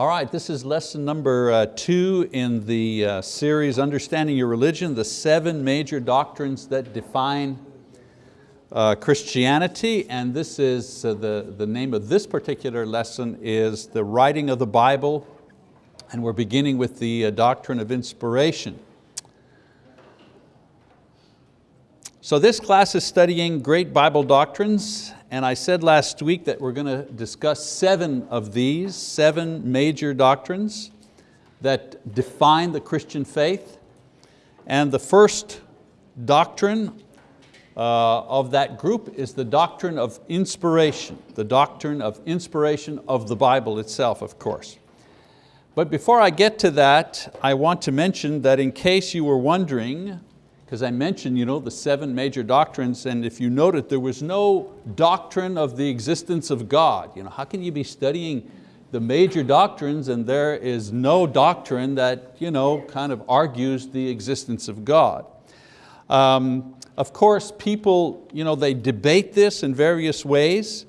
All right, this is lesson number uh, two in the uh, series Understanding Your Religion, the seven major doctrines that define uh, Christianity. And this is, uh, the, the name of this particular lesson is the writing of the Bible. And we're beginning with the uh, doctrine of inspiration. So this class is studying great Bible doctrines and I said last week that we're going to discuss seven of these, seven major doctrines that define the Christian faith. And the first doctrine uh, of that group is the doctrine of inspiration, the doctrine of inspiration of the Bible itself, of course. But before I get to that, I want to mention that in case you were wondering because I mentioned you know, the seven major doctrines and if you noted there was no doctrine of the existence of God. You know, how can you be studying the major doctrines and there is no doctrine that you know, kind of argues the existence of God? Um, of course, people you know, they debate this in various ways,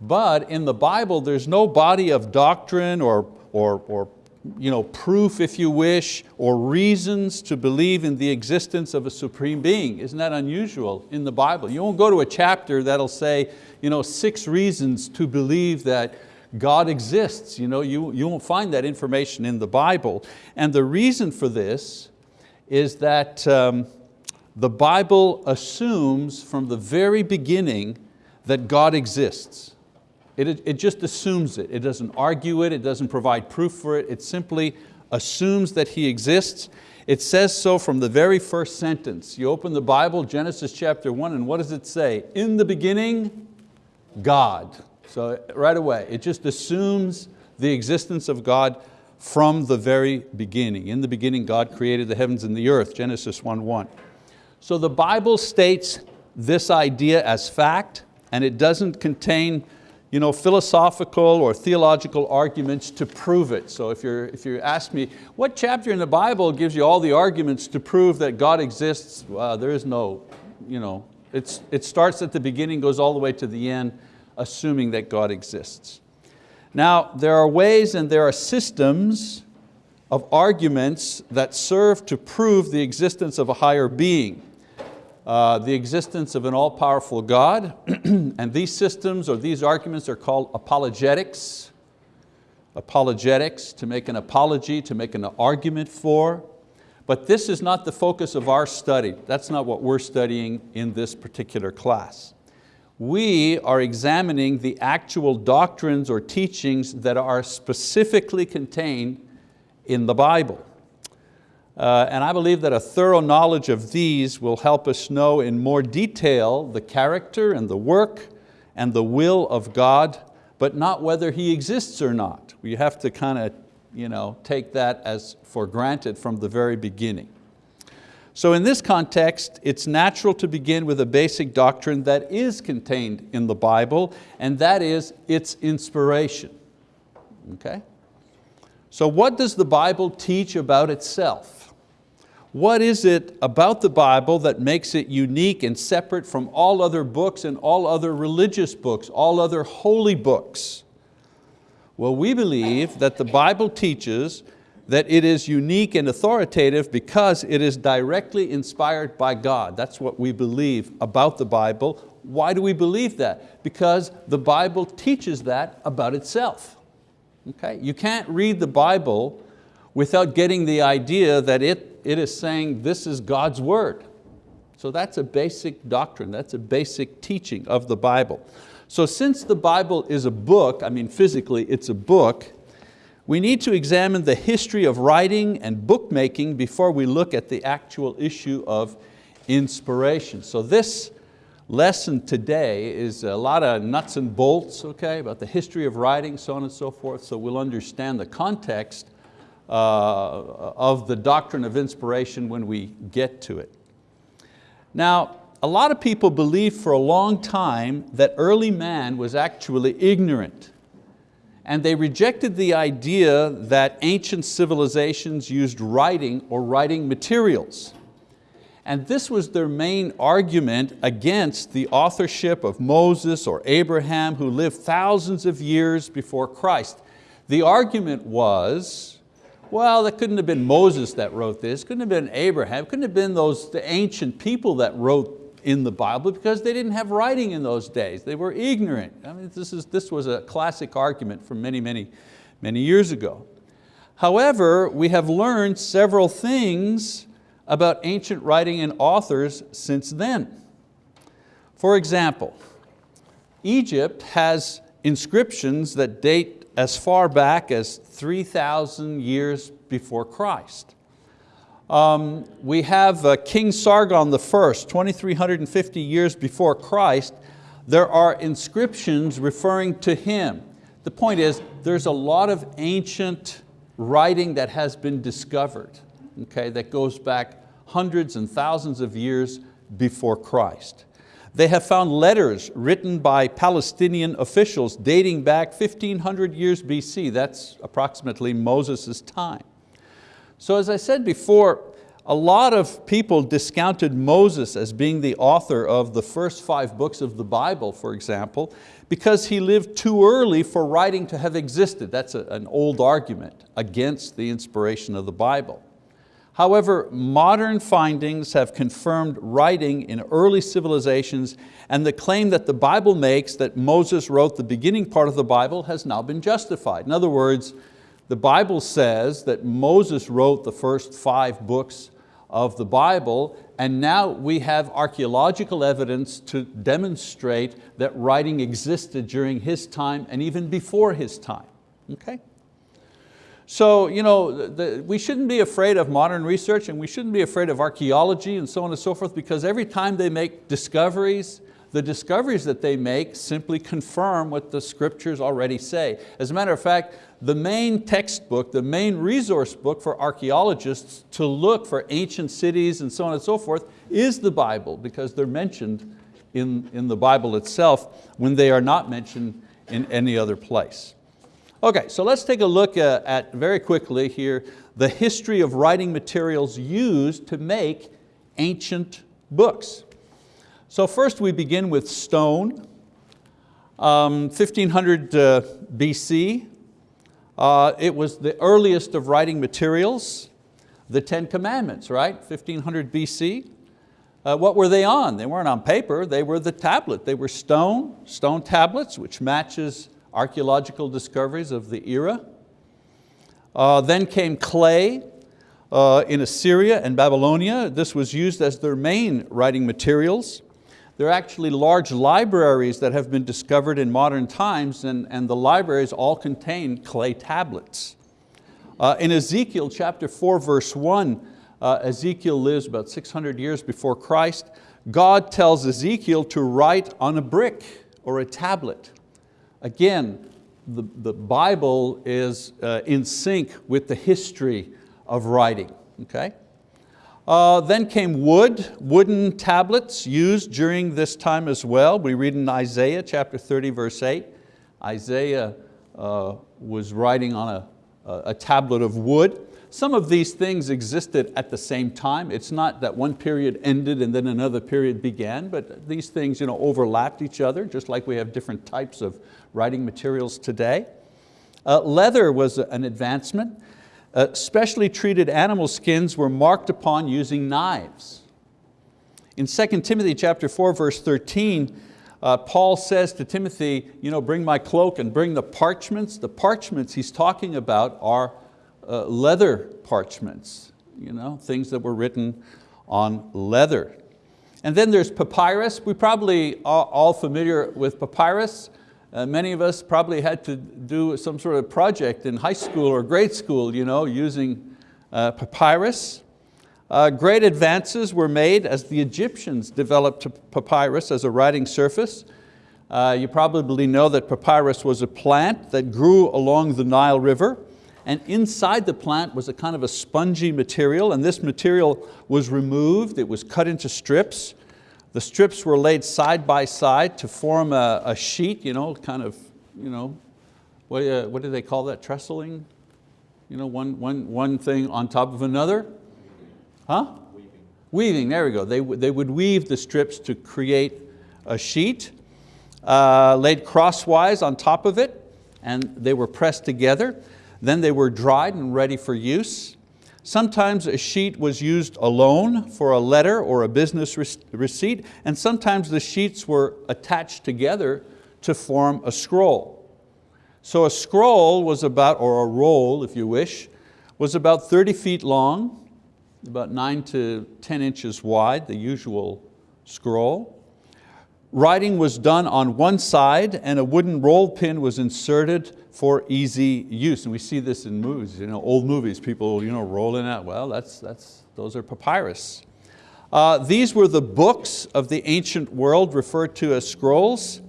but in the Bible there's no body of doctrine or, or, or you know, proof, if you wish, or reasons to believe in the existence of a supreme being. Isn't that unusual in the Bible? You won't go to a chapter that'll say you know, six reasons to believe that God exists. You, know, you, you won't find that information in the Bible. And the reason for this is that um, the Bible assumes from the very beginning that God exists. It, it just assumes it. It doesn't argue it, it doesn't provide proof for it, it simply assumes that He exists. It says so from the very first sentence. You open the Bible, Genesis chapter one, and what does it say? In the beginning, God. So right away, it just assumes the existence of God from the very beginning. In the beginning, God created the heavens and the earth, Genesis 1.1. So the Bible states this idea as fact, and it doesn't contain you know, philosophical or theological arguments to prove it. So if, you're, if you ask me, what chapter in the Bible gives you all the arguments to prove that God exists? Well, there is no, you know, it's, it starts at the beginning, goes all the way to the end, assuming that God exists. Now, there are ways and there are systems of arguments that serve to prove the existence of a higher being uh, the existence of an all-powerful God, and these systems or these arguments are called apologetics. Apologetics, to make an apology, to make an argument for. But this is not the focus of our study. That's not what we're studying in this particular class. We are examining the actual doctrines or teachings that are specifically contained in the Bible. Uh, and I believe that a thorough knowledge of these will help us know in more detail the character and the work and the will of God, but not whether He exists or not. We have to kind of you know, take that as for granted from the very beginning. So in this context, it's natural to begin with a basic doctrine that is contained in the Bible, and that is its inspiration. Okay? So what does the Bible teach about itself? What is it about the Bible that makes it unique and separate from all other books and all other religious books, all other holy books? Well, we believe that the Bible teaches that it is unique and authoritative because it is directly inspired by God. That's what we believe about the Bible. Why do we believe that? Because the Bible teaches that about itself. Okay? You can't read the Bible without getting the idea that it it is saying this is God's word. So that's a basic doctrine, that's a basic teaching of the Bible. So since the Bible is a book, I mean physically it's a book, we need to examine the history of writing and bookmaking before we look at the actual issue of inspiration. So this lesson today is a lot of nuts and bolts, okay, about the history of writing, so on and so forth, so we'll understand the context uh, of the doctrine of inspiration when we get to it. Now, a lot of people believed for a long time that early man was actually ignorant and they rejected the idea that ancient civilizations used writing or writing materials. And this was their main argument against the authorship of Moses or Abraham who lived thousands of years before Christ. The argument was, well, that couldn't have been Moses that wrote this, couldn't have been Abraham, couldn't have been those the ancient people that wrote in the Bible because they didn't have writing in those days. They were ignorant. I mean, this, is, this was a classic argument from many, many, many years ago. However, we have learned several things about ancient writing and authors since then. For example, Egypt has inscriptions that date as far back as 3,000 years before Christ. Um, we have uh, King Sargon I, 2,350 years before Christ. There are inscriptions referring to him. The point is, there's a lot of ancient writing that has been discovered, okay, that goes back hundreds and thousands of years before Christ. They have found letters written by Palestinian officials dating back 1500 years BC. That's approximately Moses' time. So as I said before, a lot of people discounted Moses as being the author of the first five books of the Bible, for example, because he lived too early for writing to have existed. That's a, an old argument against the inspiration of the Bible. However, modern findings have confirmed writing in early civilizations and the claim that the Bible makes that Moses wrote the beginning part of the Bible has now been justified. In other words, the Bible says that Moses wrote the first five books of the Bible and now we have archeological evidence to demonstrate that writing existed during his time and even before his time. Okay? So you know, the, we shouldn't be afraid of modern research and we shouldn't be afraid of archaeology and so on and so forth because every time they make discoveries, the discoveries that they make simply confirm what the scriptures already say. As a matter of fact, the main textbook, the main resource book for archeologists to look for ancient cities and so on and so forth is the Bible because they're mentioned in, in the Bible itself when they are not mentioned in any other place. Okay, so let's take a look at, at, very quickly here the history of writing materials used to make ancient books. So first we begin with stone. Um, 1500 uh, BC, uh, it was the earliest of writing materials. The Ten Commandments, right? 1500 BC. Uh, what were they on? They weren't on paper, they were the tablet. They were stone, stone tablets, which matches archeological discoveries of the era. Uh, then came clay uh, in Assyria and Babylonia. This was used as their main writing materials. There are actually large libraries that have been discovered in modern times and, and the libraries all contain clay tablets. Uh, in Ezekiel chapter 4 verse 1, uh, Ezekiel lives about 600 years before Christ. God tells Ezekiel to write on a brick or a tablet. Again, the, the Bible is uh, in sync with the history of writing, okay? Uh, then came wood, wooden tablets used during this time as well. We read in Isaiah chapter 30 verse 8, Isaiah uh, was writing on a, a tablet of wood. Some of these things existed at the same time. It's not that one period ended and then another period began, but these things you know, overlapped each other, just like we have different types of writing materials today. Uh, leather was an advancement. Uh, specially treated animal skins were marked upon using knives. In 2 Timothy chapter 4, verse 13, uh, Paul says to Timothy, you know, bring my cloak and bring the parchments. The parchments he's talking about are uh, leather parchments, you know, things that were written on leather. And then there's papyrus. We probably are all familiar with papyrus. Uh, many of us probably had to do some sort of project in high school or grade school you know, using uh, papyrus. Uh, great advances were made as the Egyptians developed papyrus as a writing surface. Uh, you probably know that papyrus was a plant that grew along the Nile River and inside the plant was a kind of a spongy material and this material was removed, it was cut into strips. The strips were laid side by side to form a, a sheet, you know, kind of, you know, what, uh, what do they call that, trestling? You know, one, one, one thing on top of another? Huh? Weaving. Weaving, there we go. They, they would weave the strips to create a sheet, uh, laid crosswise on top of it, and they were pressed together. Then they were dried and ready for use. Sometimes a sheet was used alone for a letter or a business receipt, and sometimes the sheets were attached together to form a scroll. So a scroll was about, or a roll if you wish, was about 30 feet long, about nine to 10 inches wide, the usual scroll. Writing was done on one side and a wooden roll pin was inserted for easy use. And we see this in movies, you know, old movies, people you know, rolling out, well, that's, that's, those are papyrus. Uh, these were the books of the ancient world referred to as scrolls.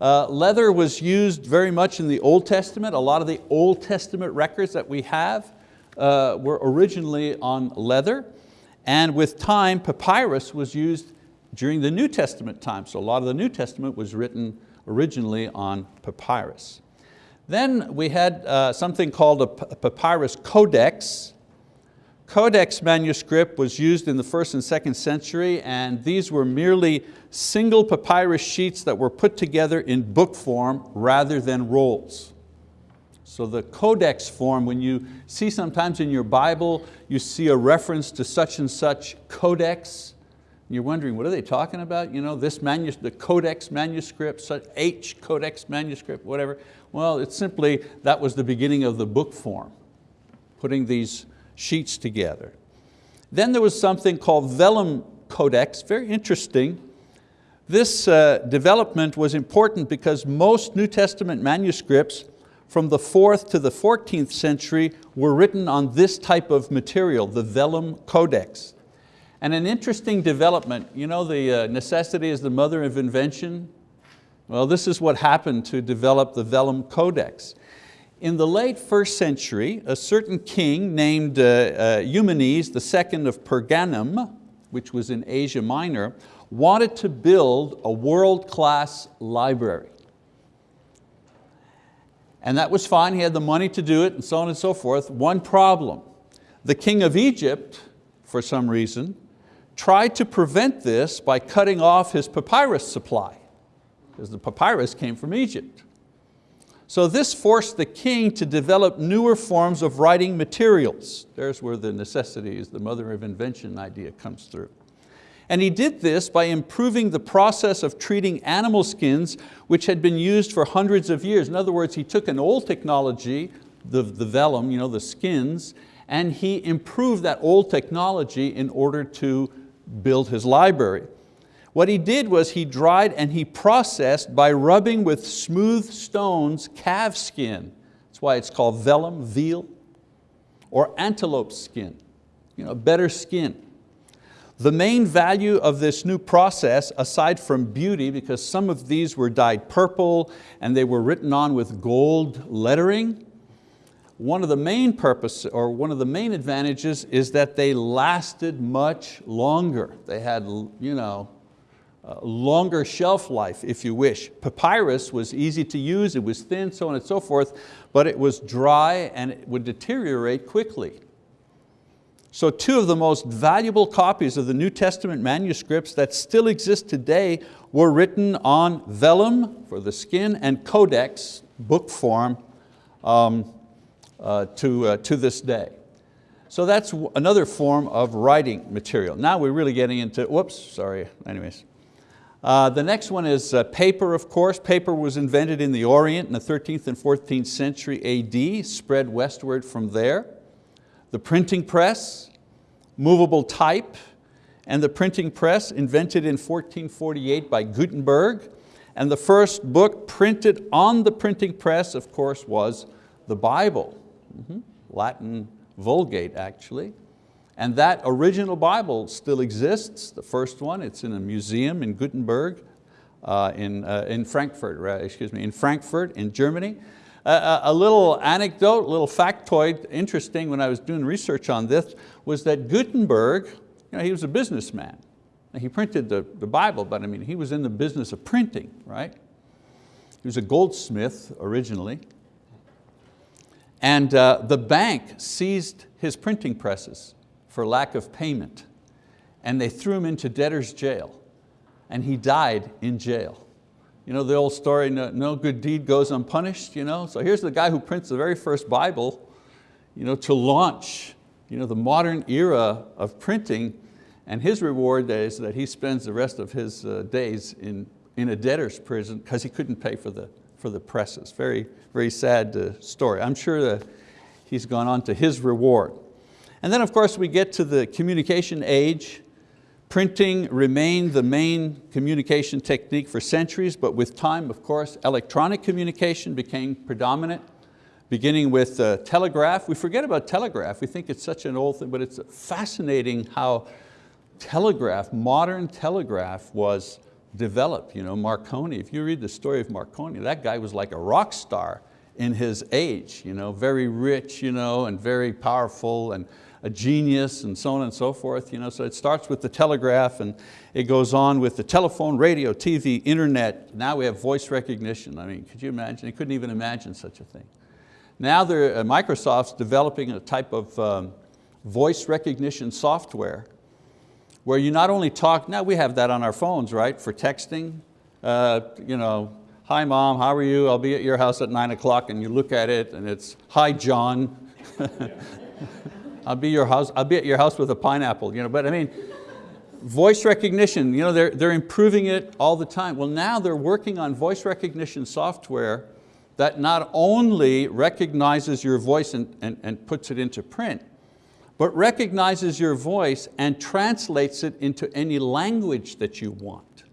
Uh, leather was used very much in the Old Testament. A lot of the Old Testament records that we have uh, were originally on leather. And with time, papyrus was used during the New Testament time. So a lot of the New Testament was written originally on papyrus. Then we had uh, something called a papyrus codex. Codex manuscript was used in the first and second century and these were merely single papyrus sheets that were put together in book form rather than rolls. So the codex form, when you see sometimes in your Bible, you see a reference to such and such codex, you're wondering, what are they talking about? You know, this manus the codex manuscript, such H codex manuscript, whatever. Well, it's simply, that was the beginning of the book form, putting these sheets together. Then there was something called vellum codex, very interesting. This uh, development was important because most New Testament manuscripts from the 4th to the 14th century were written on this type of material, the vellum codex. And an interesting development, you know the uh, necessity is the mother of invention? Well, this is what happened to develop the Vellum Codex. In the late first century, a certain king named uh, uh, Eumenes II of Pergamum, which was in Asia Minor, wanted to build a world-class library. And that was fine, he had the money to do it and so on and so forth. One problem, the king of Egypt, for some reason, tried to prevent this by cutting off his papyrus supply, because the papyrus came from Egypt. So this forced the king to develop newer forms of writing materials. There's where the necessity is the mother of invention idea comes through. And he did this by improving the process of treating animal skins which had been used for hundreds of years. In other words, he took an old technology, the, the vellum, you know, the skins, and he improved that old technology in order to build his library. What he did was he dried and he processed by rubbing with smooth stones calf skin. That's why it's called vellum, veal, or antelope skin, you know, better skin. The main value of this new process, aside from beauty, because some of these were dyed purple and they were written on with gold lettering, one of the main purpose or one of the main advantages is that they lasted much longer. They had you know, longer shelf life, if you wish. Papyrus was easy to use, it was thin, so on and so forth, but it was dry and it would deteriorate quickly. So two of the most valuable copies of the New Testament manuscripts that still exist today were written on vellum for the skin and codex, book form, um, to, uh, to this day. So that's another form of writing material. Now we're really getting into, whoops, sorry, anyways. Uh, the next one is uh, paper, of course. Paper was invented in the Orient in the 13th and 14th century AD, spread westward from there. The printing press, movable type, and the printing press invented in 1448 by Gutenberg. And the first book printed on the printing press, of course, was the Bible. Mm -hmm. Latin Vulgate actually. And that original Bible still exists, the first one, it's in a museum in Gutenberg, uh, in, uh, in Frankfurt, right, excuse me, in Frankfurt in Germany. Uh, a little anecdote, a little factoid, interesting when I was doing research on this, was that Gutenberg, you know, he was a businessman. He printed the, the Bible, but I mean, he was in the business of printing, right? He was a goldsmith originally, and uh, the bank seized his printing presses for lack of payment and they threw him into debtor's jail and he died in jail You know the old story, no, no good deed goes unpunished. You know? So here's the guy who prints the very first Bible you know, to launch you know, the modern era of printing and his reward is that he spends the rest of his uh, days in, in a debtor's prison because he couldn't pay for the, for the presses. Very, very sad uh, story. I'm sure that he's gone on to his reward. And then of course we get to the communication age. Printing remained the main communication technique for centuries, but with time, of course, electronic communication became predominant beginning with uh, telegraph. We forget about telegraph, we think it's such an old thing, but it's fascinating how telegraph, modern telegraph was developed. You know, Marconi, if you read the story of Marconi, that guy was like a rock star in his age, you know, very rich you know, and very powerful and a genius and so on and so forth. You know, so it starts with the telegraph and it goes on with the telephone, radio, TV, internet. Now we have voice recognition. I mean, could you imagine? You couldn't even imagine such a thing. Now uh, Microsoft's developing a type of um, voice recognition software where you not only talk, now we have that on our phones, right, for texting. Uh, you know, hi mom, how are you? I'll be at your house at nine o'clock and you look at it and it's, hi John. I'll be, your house, I'll be at your house with a pineapple. You know, but I mean, voice recognition, you know, they're, they're improving it all the time. Well now they're working on voice recognition software that not only recognizes your voice and, and, and puts it into print, but recognizes your voice and translates it into any language that you want.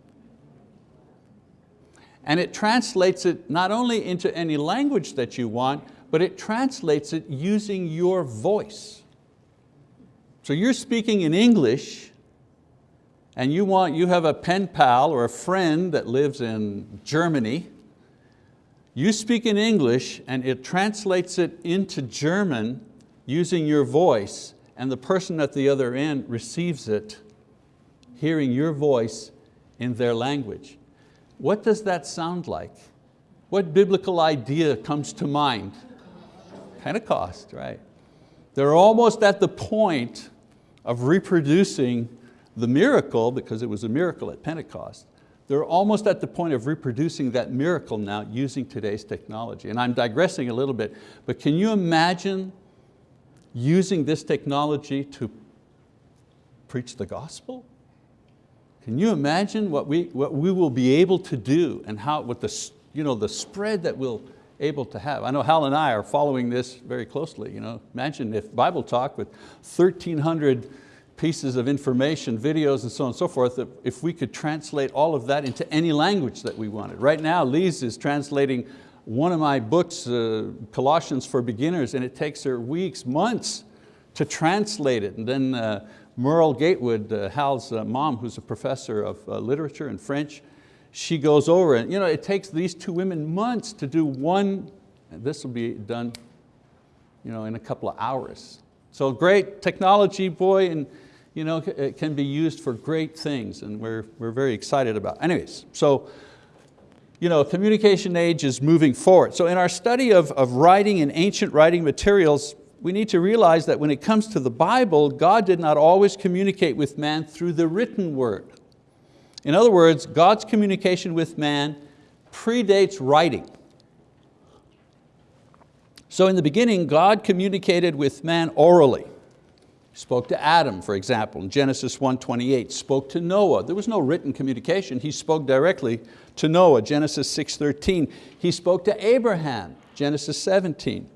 And it translates it not only into any language that you want, but it translates it using your voice. So you're speaking in English and you, want, you have a pen pal or a friend that lives in Germany you speak in English and it translates it into German using your voice and the person at the other end receives it, hearing your voice in their language. What does that sound like? What biblical idea comes to mind? Pentecost, right? They're almost at the point of reproducing the miracle, because it was a miracle at Pentecost, they're almost at the point of reproducing that miracle now using today's technology. And I'm digressing a little bit, but can you imagine using this technology to preach the gospel? Can you imagine what we, what we will be able to do and how, what the, you know, the spread that we'll able to have. I know Hal and I are following this very closely. You know, imagine if Bible Talk with 1,300 pieces of information, videos and so on and so forth, if we could translate all of that into any language that we wanted. Right now, Lise is translating one of my books, uh, Colossians for Beginners, and it takes her weeks, months to translate it. And then uh, Merle Gatewood, uh, Hal's uh, mom, who's a professor of uh, literature and French, she goes over and you know, it takes these two women months to do one, this will be done you know, in a couple of hours. So great technology, boy, and you know, it can be used for great things and we're, we're very excited about. Anyways, so you know, communication age is moving forward. So in our study of, of writing and ancient writing materials, we need to realize that when it comes to the Bible, God did not always communicate with man through the written word. In other words, God's communication with man predates writing. So in the beginning, God communicated with man orally spoke to Adam, for example, in Genesis 1.28, spoke to Noah. There was no written communication. He spoke directly to Noah, Genesis 6.13. He spoke to Abraham, Genesis 17.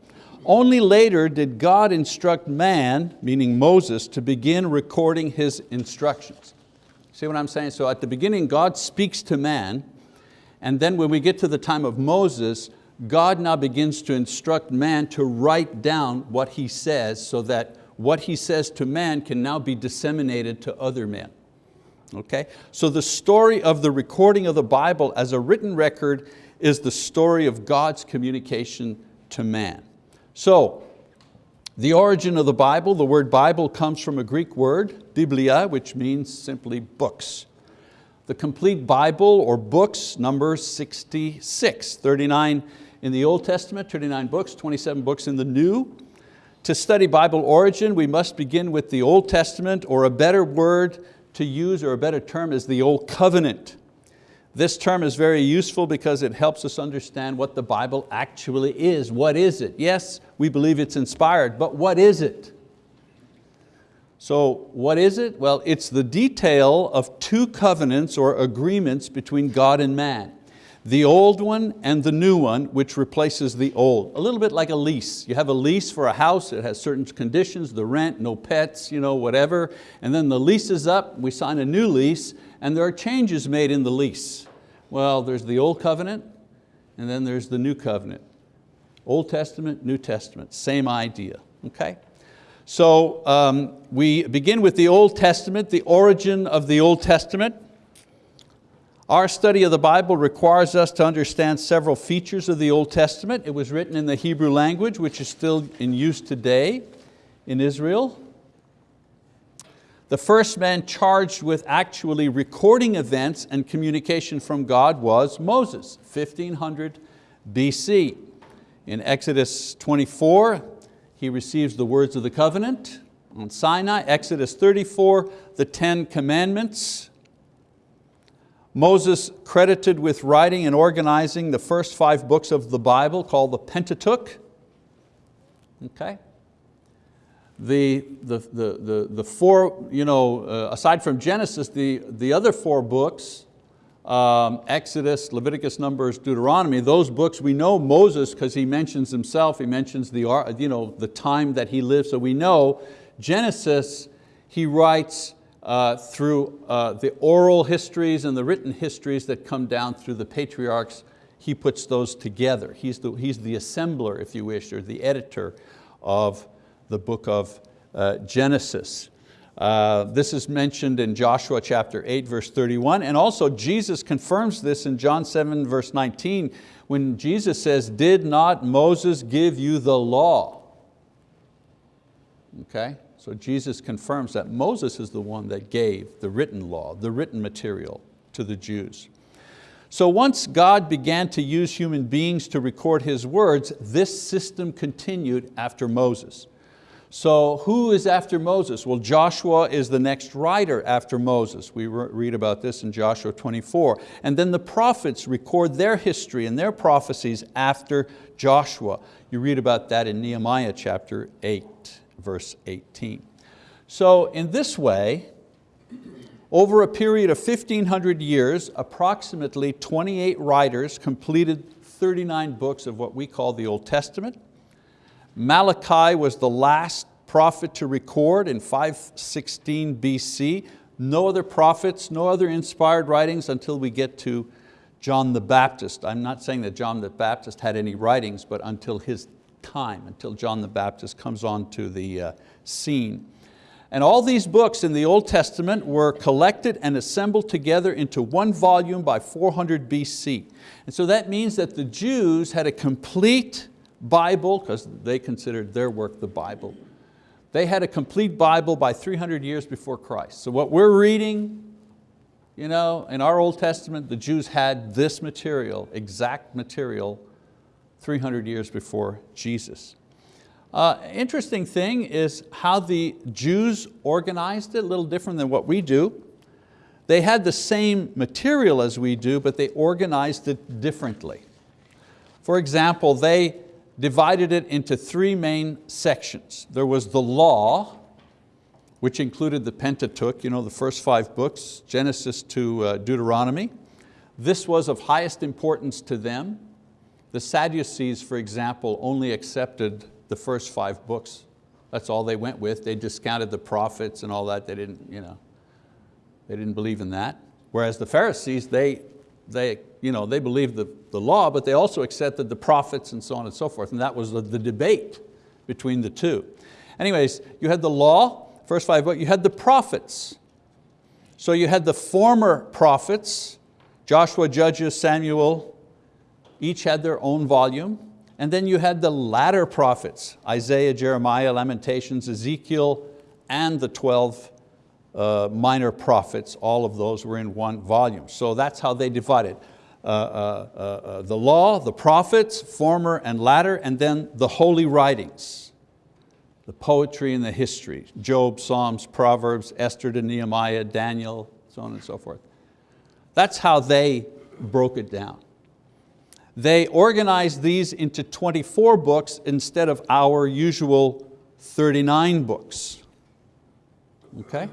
Only later did God instruct man, meaning Moses, to begin recording his instructions. See what I'm saying? So at the beginning, God speaks to man, and then when we get to the time of Moses, God now begins to instruct man to write down what he says so that what he says to man can now be disseminated to other men. Okay? So the story of the recording of the Bible as a written record is the story of God's communication to man. So, the origin of the Bible, the word Bible comes from a Greek word, biblia, which means simply books. The complete Bible or books number 66, 39 in the Old Testament, 39 books, 27 books in the New. To study Bible origin, we must begin with the Old Testament, or a better word to use, or a better term is the Old Covenant. This term is very useful because it helps us understand what the Bible actually is. What is it? Yes, we believe it's inspired, but what is it? So what is it? Well, it's the detail of two covenants or agreements between God and man. The old one and the new one, which replaces the old. A little bit like a lease. You have a lease for a house, it has certain conditions, the rent, no pets, you know, whatever, and then the lease is up, we sign a new lease, and there are changes made in the lease. Well, there's the old covenant, and then there's the new covenant. Old Testament, New Testament, same idea, okay? So um, we begin with the Old Testament, the origin of the Old Testament. Our study of the Bible requires us to understand several features of the Old Testament. It was written in the Hebrew language, which is still in use today in Israel. The first man charged with actually recording events and communication from God was Moses, 1500 BC. In Exodus 24, he receives the words of the covenant on Sinai. Exodus 34, the Ten Commandments. Moses credited with writing and organizing the first five books of the Bible called the Pentateuch. Okay. The, the, the, the, the four, you know, uh, aside from Genesis, the, the other four books, um, Exodus, Leviticus, Numbers, Deuteronomy, those books we know Moses because he mentions himself, he mentions the, you know, the time that he lived, so we know Genesis, he writes uh, through uh, the oral histories and the written histories that come down through the patriarchs, he puts those together. He's the, he's the assembler, if you wish, or the editor of the book of uh, Genesis. Uh, this is mentioned in Joshua chapter 8, verse 31, and also Jesus confirms this in John 7, verse 19, when Jesus says, did not Moses give you the law? Okay, so Jesus confirms that Moses is the one that gave the written law, the written material to the Jews. So once God began to use human beings to record His words, this system continued after Moses. So who is after Moses? Well, Joshua is the next writer after Moses. We read about this in Joshua 24. And then the prophets record their history and their prophecies after Joshua. You read about that in Nehemiah chapter 8 verse 18. So in this way, over a period of 1500 years, approximately 28 writers completed 39 books of what we call the Old Testament. Malachi was the last prophet to record in 516 BC. No other prophets, no other inspired writings until we get to John the Baptist. I'm not saying that John the Baptist had any writings, but until his time, until John the Baptist comes onto the uh, scene. And all these books in the Old Testament were collected and assembled together into one volume by 400 BC. And so that means that the Jews had a complete Bible, because they considered their work the Bible. They had a complete Bible by 300 years before Christ. So what we're reading, you know, in our Old Testament, the Jews had this material, exact material, 300 years before Jesus. Uh, interesting thing is how the Jews organized it, a little different than what we do. They had the same material as we do, but they organized it differently. For example, they divided it into three main sections. There was the law, which included the Pentateuch, you know, the first five books, Genesis to uh, Deuteronomy. This was of highest importance to them. The Sadducees, for example, only accepted the first five books. That's all they went with. They discounted the prophets and all that. They didn't, you know, they didn't believe in that. Whereas the Pharisees, they, they, you know, they believed the, the law, but they also accepted the prophets and so on and so forth. And that was the, the debate between the two. Anyways, you had the law, first five books, you had the prophets. So you had the former prophets, Joshua, Judges, Samuel, each had their own volume. And then you had the latter prophets, Isaiah, Jeremiah, Lamentations, Ezekiel, and the 12 uh, minor prophets, all of those were in one volume. So that's how they divided. Uh, uh, uh, uh the law, the prophets, former and latter, and then the holy writings, the poetry and the history, Job, Psalms, Proverbs, Esther to Nehemiah, Daniel, so on and so forth. That's how they broke it down. They organized these into 24 books instead of our usual 39 books. Okay?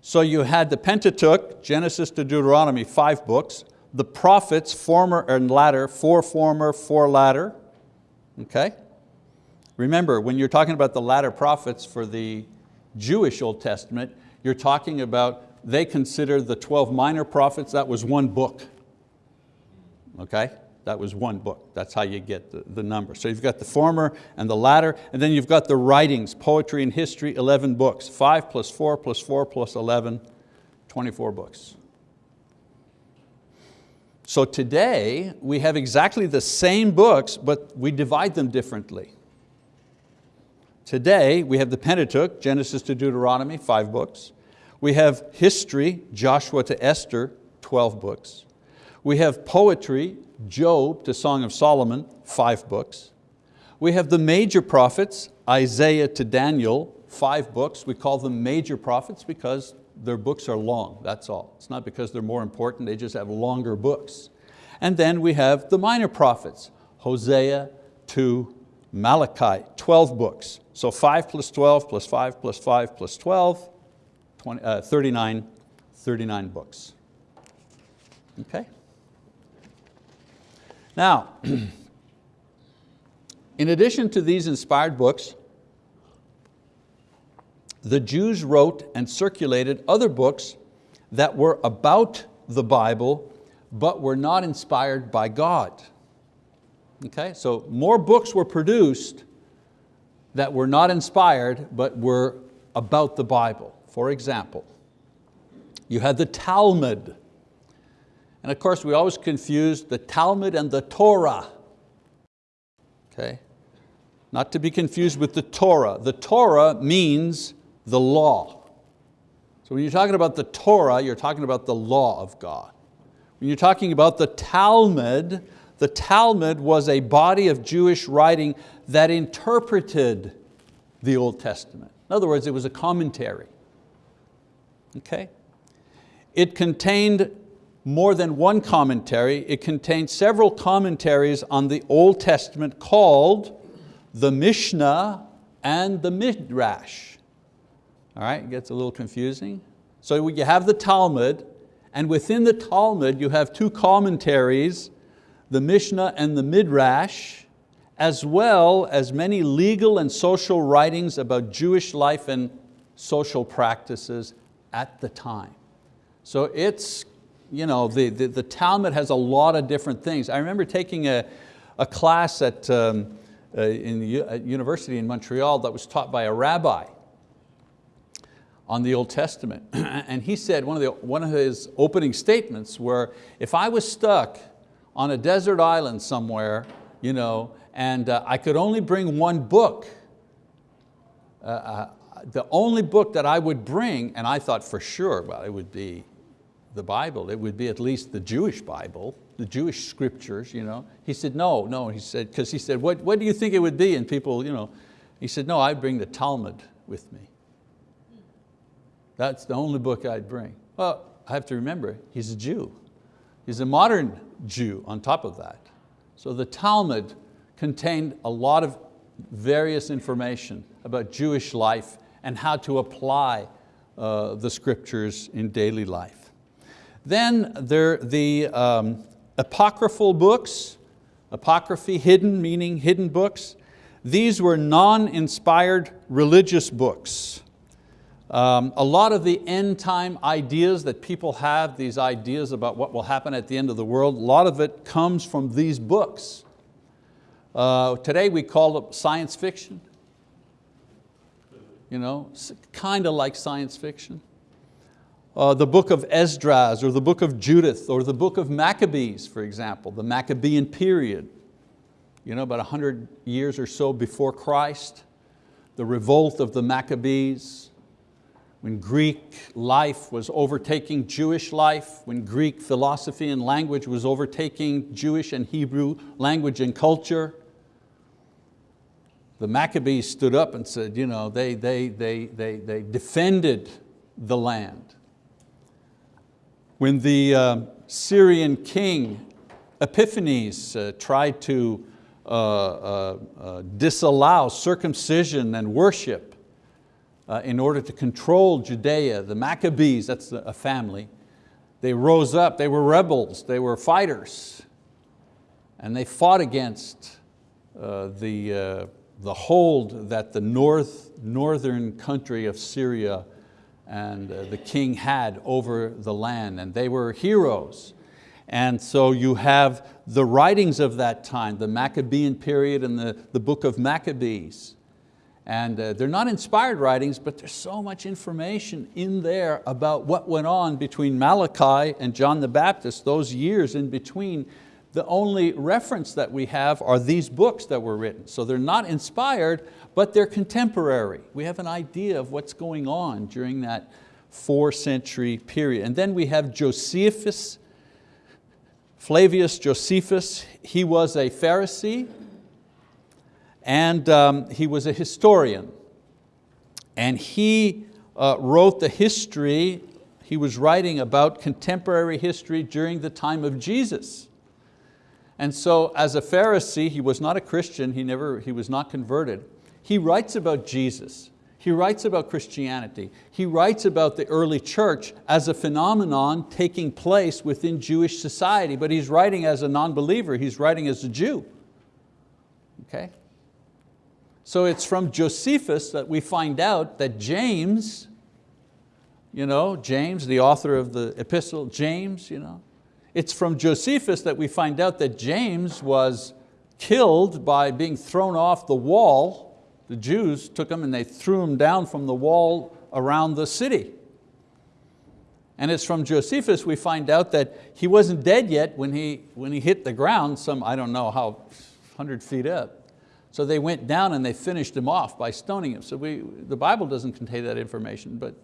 So you had the Pentateuch, Genesis to Deuteronomy, five books, the prophets, former and latter, four former, four latter. Okay? Remember, when you're talking about the latter prophets for the Jewish Old Testament, you're talking about, they consider the 12 minor prophets, that was one book. Okay? That was one book. That's how you get the, the number. So you've got the former and the latter, and then you've got the writings, poetry and history, 11 books. Five plus four plus four plus 11, 24 books. So today, we have exactly the same books, but we divide them differently. Today, we have the Pentateuch, Genesis to Deuteronomy, five books. We have history, Joshua to Esther, 12 books. We have poetry, Job to Song of Solomon, five books. We have the major prophets, Isaiah to Daniel, five books. We call them major prophets because their books are long, that's all. It's not because they're more important, they just have longer books. And then we have the minor prophets, Hosea to Malachi, 12 books. So five plus 12 plus five plus five plus 12, 20, uh, 39, 39 books. Okay? Now, in addition to these inspired books, the Jews wrote and circulated other books that were about the Bible, but were not inspired by God. Okay, so more books were produced that were not inspired, but were about the Bible. For example, you had the Talmud, and of course, we always confuse the Talmud and the Torah. Okay? Not to be confused with the Torah. The Torah means the law. So when you're talking about the Torah, you're talking about the law of God. When you're talking about the Talmud, the Talmud was a body of Jewish writing that interpreted the Old Testament. In other words, it was a commentary. Okay? It contained more than one commentary. It contains several commentaries on the Old Testament called the Mishnah and the Midrash. All right, it gets a little confusing. So you have the Talmud, and within the Talmud you have two commentaries, the Mishnah and the Midrash, as well as many legal and social writings about Jewish life and social practices at the time. So it's you know, the, the, the, Talmud has a lot of different things. I remember taking a, a class at, um, uh, in at university in Montreal that was taught by a rabbi on the Old Testament. and he said, one of, the, one of his opening statements were, if I was stuck on a desert island somewhere, you know, and uh, I could only bring one book, uh, uh the only book that I would bring, and I thought for sure, well, it would be the Bible. It would be at least the Jewish Bible, the Jewish scriptures. You know. He said, no, no, he said, because he said, what, what do you think it would be? And people, you know, he said, no, I'd bring the Talmud with me. That's the only book I'd bring. Well, I have to remember, he's a Jew. He's a modern Jew on top of that. So the Talmud contained a lot of various information about Jewish life and how to apply uh, the scriptures in daily life. Then there the um, apocryphal books, apocryphy, hidden, meaning hidden books. These were non-inspired religious books. Um, a lot of the end time ideas that people have, these ideas about what will happen at the end of the world, a lot of it comes from these books. Uh, today we call it science fiction. You know, kind of like science fiction uh, the book of Esdras or the book of Judith or the book of Maccabees, for example, the Maccabean period, you know, about 100 years or so before Christ, the revolt of the Maccabees, when Greek life was overtaking Jewish life, when Greek philosophy and language was overtaking Jewish and Hebrew language and culture, the Maccabees stood up and said, you know, they, they, they, they, they defended the land when the uh, Syrian king Epiphanes uh, tried to uh, uh, uh disallow circumcision and worship in order to control Judea, the Maccabees, that's a family, they rose up, they were rebels, they were fighters, and they fought against the, the hold that the north, northern country of Syria and uh, the king had over the land, and they were heroes. And so you have the writings of that time, the Maccabean period and the, the book of Maccabees. And uh, they're not inspired writings, but there's so much information in there about what went on between Malachi and John the Baptist, those years in between. The only reference that we have are these books that were written. So they're not inspired, but they're contemporary. We have an idea of what's going on during that four century period. And then we have Josephus, Flavius Josephus. He was a Pharisee and um, he was a historian. And he uh, wrote the history, he was writing about contemporary history during the time of Jesus. And so as a Pharisee, he was not a Christian, he, never, he was not converted, he writes about Jesus. He writes about Christianity. He writes about the early church as a phenomenon taking place within Jewish society, but he's writing as a non-believer, he's writing as a Jew. Okay? So it's from Josephus that we find out that James, you know, James, the author of the epistle, James, you know, it's from Josephus that we find out that James was killed by being thrown off the wall the Jews took him and they threw him down from the wall around the city. And it's from Josephus we find out that he wasn't dead yet when he, when he hit the ground, some, I don't know how, 100 feet up. So they went down and they finished him off by stoning him. So we, the Bible doesn't contain that information, but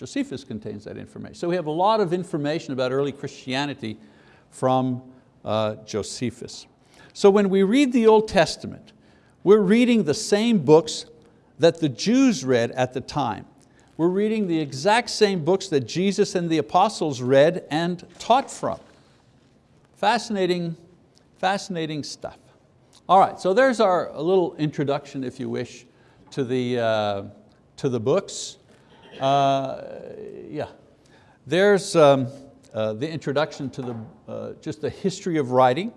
Josephus contains that information. So we have a lot of information about early Christianity from uh, Josephus. So when we read the Old Testament, we're reading the same books that the Jews read at the time. We're reading the exact same books that Jesus and the apostles read and taught from. Fascinating, fascinating stuff. All right, so there's our a little introduction, if you wish, to the, uh, to the books. Uh, yeah, there's um, uh, the introduction to the, uh, just the history of writing.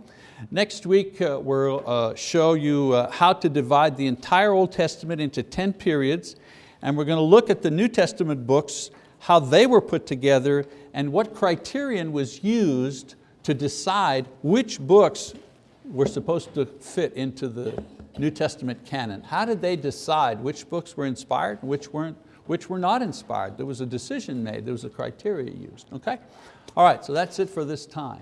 Next week we'll show you how to divide the entire Old Testament into 10 periods and we're going to look at the New Testament books, how they were put together and what criterion was used to decide which books were supposed to fit into the New Testament canon. How did they decide which books were inspired and which, weren't, which were not inspired? There was a decision made, there was a criteria used, okay? All right, so that's it for this time.